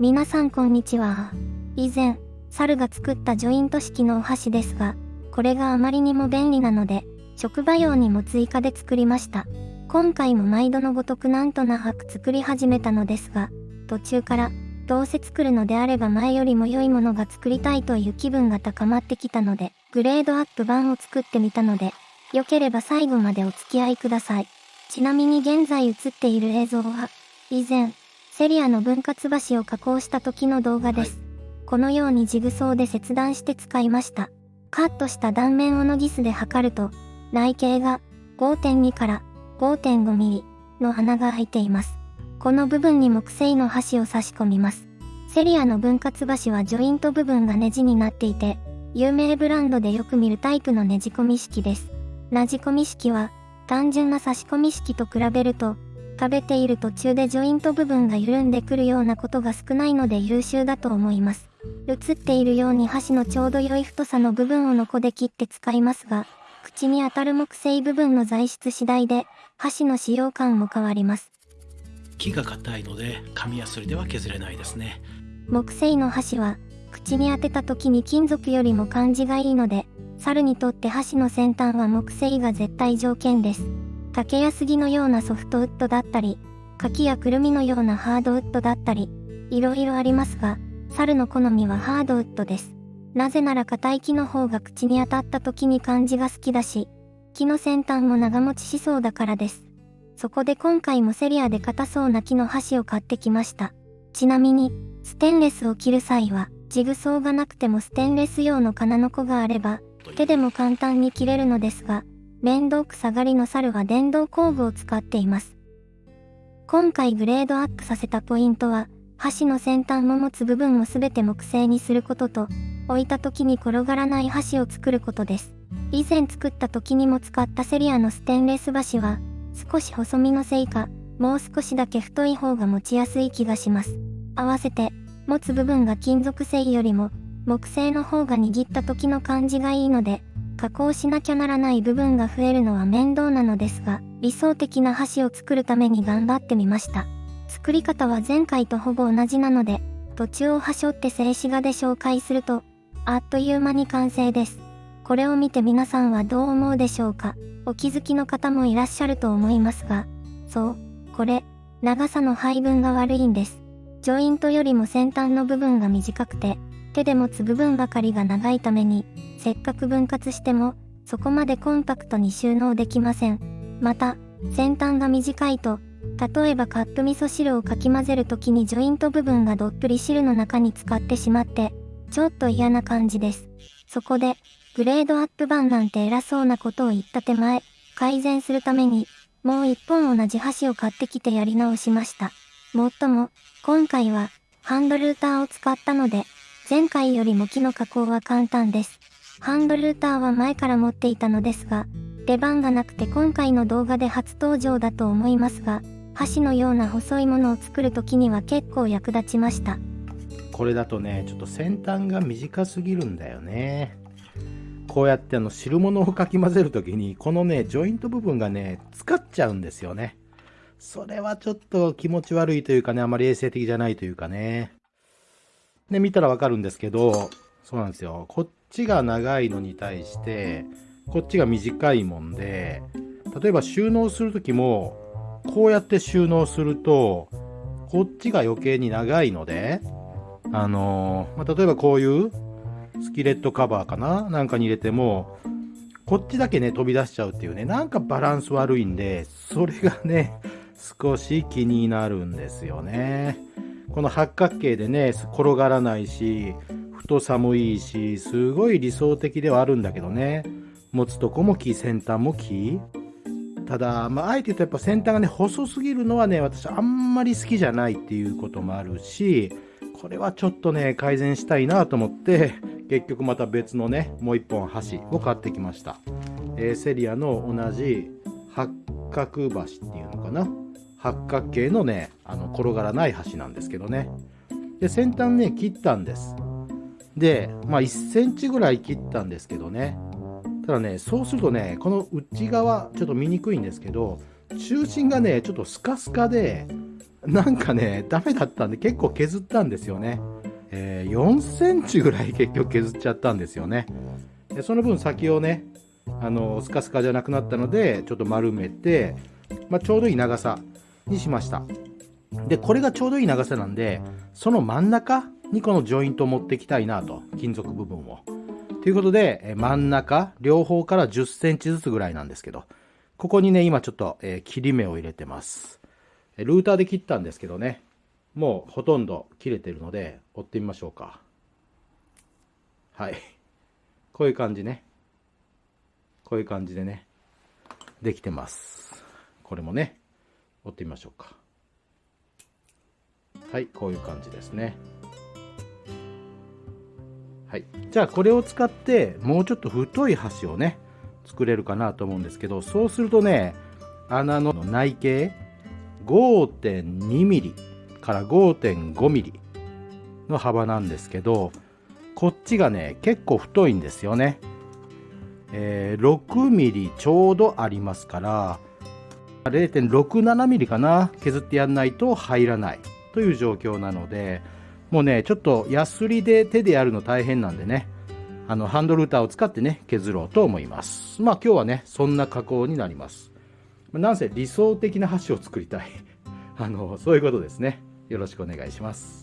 皆さんこんにちは。以前、猿が作ったジョイント式のお箸ですが、これがあまりにも便利なので、職場用にも追加で作りました。今回も毎度のごとくなんとなく作り始めたのですが、途中から、どうせ作るのであれば前よりも良いものが作りたいという気分が高まってきたので、グレードアップ版を作ってみたので、良ければ最後までお付き合いください。ちなみに現在映っている映像は、以前、セリアの分割箸を加工した時の動画です。はい、このようにジグソーで切断して使いました。カットした断面をノギスで測ると、内径が5.2から5.5ミリの穴が開いています。この部分に木製の箸を差し込みます。セリアの分割箸はジョイント部分がネジになっていて、有名ブランドでよく見るタイプのねじ込み式です。ねじ込み式は、単純な差し込み式と比べると、食べている途中でジョイント部分が緩んでくるようなことが少ないので優秀だと思います。映っているように箸のちょうど良い太さの部分をノコで切って使いますが、口に当たる木製部分の材質次第で、箸の使用感も変わります。木が硬いので、紙やすりでは削れないですね。木製の箸は、口に当てた時に金属よりも感じがいいので、猿にとって箸の先端は木製が絶対条件です。竹や杉のようなソフトウッドだったり、柿やくるみのようなハードウッドだったり、いろいろありますが、猿の好みはハードウッドです。なぜなら硬い木の方が口に当たった時に感じが好きだし、木の先端も長持ちしそうだからです。そこで今回もセリアで硬そうな木の箸を買ってきました。ちなみに、ステンレスを切る際は、ジグソーがなくてもステンレス用の金ノコがあれば、手でも簡単に切れるのですが、面倒くさがりの猿は電動工具を使っています。今回グレードアップさせたポイントは、箸の先端も持つ部分を全て木製にすることと、置いた時に転がらない箸を作ることです。以前作った時にも使ったセリアのステンレス箸は、少し細身のせいか、もう少しだけ太い方が持ちやすい気がします。合わせて、持つ部分が金属製よりも木製の方が握った時の感じがいいので、加工しなきゃならない部分が増えるのは面倒なのですが、理想的な箸を作るために頑張ってみました。作り方は前回とほぼ同じなので、途中をはしょって静止画で紹介すると、あっという間に完成です。これを見て皆さんはどう思うでしょうか？お気づきの方もいらっしゃると思いますが、そう、これ、長さの配分が悪いんです。ジョイントよりも先端の部分が短くて、手で持つ部分ばかりが長いために、せっかく分割しても、そこまでコンパクトに収納できません。また、先端が短いと、例えばカップ味噌汁をかき混ぜる時にジョイント部分がどっぷり汁の中に使ってしまって、ちょっと嫌な感じです。そこで、グレードアップ版なんて偉そうなことを言った手前、改善するために、もう一本同じ箸を買ってきてやり直しました。もっとも、今回は、ハンドルーターを使ったので、前回よりも木の加工は簡単です。ハンドルーターは前から持っていたのですが、出番がなくて今回の動画で初登場だと思いますが、箸のような細いものを作る時には結構役立ちました。これだとね、ちょっと先端が短すぎるんだよね。こうやってあの汁物をかき混ぜる時に、このね、ジョイント部分がね、使っちゃうんですよね。それはちょっと気持ち悪いというかね、あまり衛生的じゃないというかね。で、見たらわかるんですけど、そうなんですよ。こっちが長いのに対して、こっちが短いもんで、例えば収納するときも、こうやって収納すると、こっちが余計に長いので、あのー、まあ、例えばこういうスキレットカバーかななんかに入れても、こっちだけね、飛び出しちゃうっていうね、なんかバランス悪いんで、それがね、少し気になるんですよね。この八角形でね、転がらないし、太さもいし、すごい理想的ではあるんだけどね。持つとこも木、先端も木。ただ、まあ、あえて言うとやっぱ先端がね、細すぎるのはね、私あんまり好きじゃないっていうこともあるし、これはちょっとね、改善したいなと思って、結局また別のね、もう一本箸を買ってきました。えー、セリアの同じ八角橋っていうのかな。八角形のね、あの、転がらない橋なんですけどね。で、先端ね、切ったんです。で、まあ1センチぐらい切ったんですけどね。ただね、そうするとね、この内側、ちょっと見にくいんですけど、中心がね、ちょっとスカスカで、なんかね、ダメだったんで結構削ったんですよね。えー、4センチぐらい 結局削っちゃったんですよね。でその分先をね、あの、スカスカじゃなくなったので、ちょっと丸めて、まあ、ちょうどいい長さにしました。で、これがちょうどいい長さなんで、その真ん中にこのジョイントを持っていきたいなと、金属部分を。ということで、真ん中、両方から10センチずつぐらいなんですけど、ここにね、今ちょっと、え、切り目を入れてます。ルーターで切ったんですけどね、もうほとんど切れてるので、折ってみましょうか。はい。こういう感じね。こういう感じでね、できてます。これもね、折ってみましょうか。はい、こういう感じですね。はい。じゃあこれを使ってもうちょっと太い箸をね、作れるかなと思うんですけど、そうするとね、穴の内径 5.2mm から 5.5mm の幅なんですけど、こっちがね、結構太いんですよね。えー、6mm ちょうどありますから、0.67mm かな削ってやんないと入らないという状況なので、もうね、ちょっとヤスリで手でやるの大変なんでね、あの、ハンドルーターを使ってね、削ろうと思います。まあ今日はね、そんな加工になります。なんせ理想的な箸を作りたい。あの、そういうことですね。よろしくお願いします。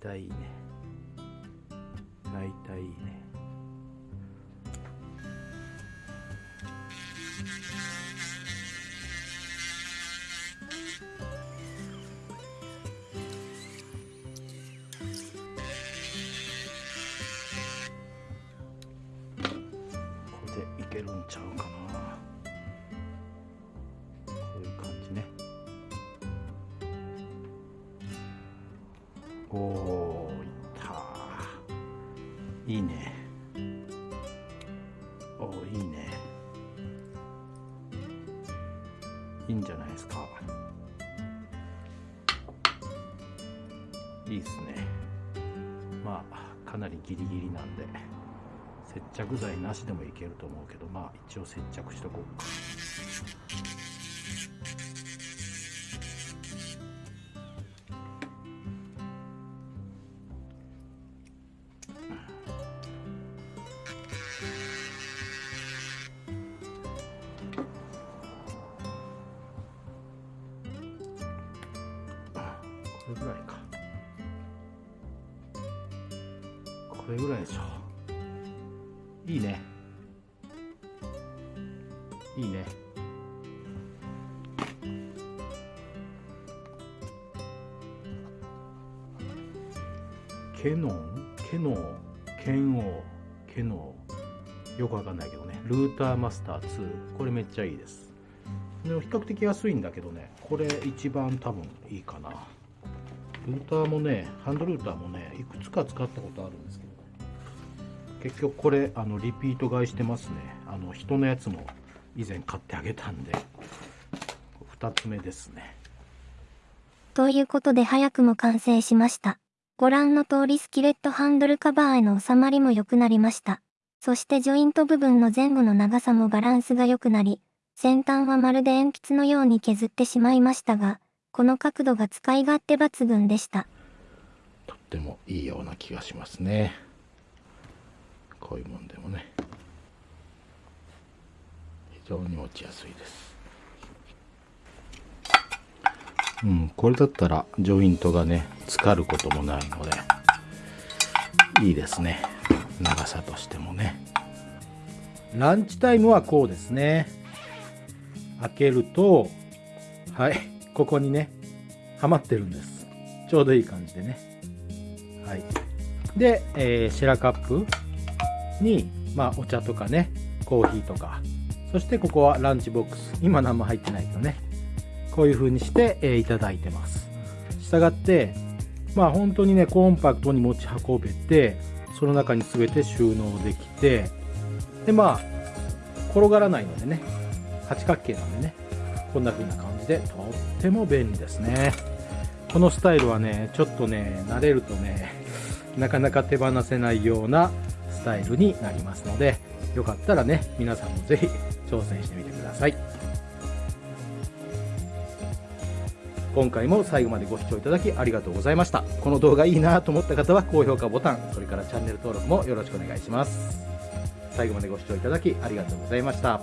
体いいね。大体いいね。おおいったいいね。おおいいね。いいんじゃないですか。いいっすね。まあかなりギリギリなんで接着剤なしでもいけると思うけどまあ一応接着しとこうか。れぐらいか。これぐらいでしょ。いいね。いいね。ケノン？ケノン？ケンオー？ケノー？よくわかんないけどね。ルーターマスター2これめっちゃいいです。でも比較的安いんだけどね。これ一番多分いいかな。ルーターもねハンドルーターもねいくつか使ったことあるんですけど結局これあのリピート買いしてますね。あの人のやつも以前買ってあげたんで2つ目ですね。ということで早くも完成しました。ご覧の通りスキレットハンドルカバーへの収まりも良くなりました。そしてジョイント部分の前後の長さもバランスが良くなり先端はまるで鉛筆のように削ってしまいましたがこの角度が使い勝手抜群でした。とってもいいような気がしますね。こういうもんでもね。非常に持ちやすいです。うんこれだったらジョイントがね浸かることもないのでいいですね。長さとしてもね。ランチタイムはこうですね。開けるとはいここにねハマってるんです。ちょうどいい感じでね。はい。で、えー、シェラカップにまあお茶とかねコーヒーとか。そしてここはランチボックス。今何も入ってないけどね。こういう風にして、えー、いただいてます。したがってまあ本当にねコンパクトに持ち運べてその中に全て収納できてでまあ転がらないのでね八角形なんでねこんな風な感じ。でとっても便利ですね。このスタイルはねちょっとね慣れるとねなかなか手放せないようなスタイルになりますのでよかったらね皆さんもぜひ挑戦してみてください。今回も最後までご視聴いただきありがとうございました。この動画いいなと思った方は高評価ボタンそれからチャンネル登録もよろしくお願いします。最後までご視聴いただきありがとうございました。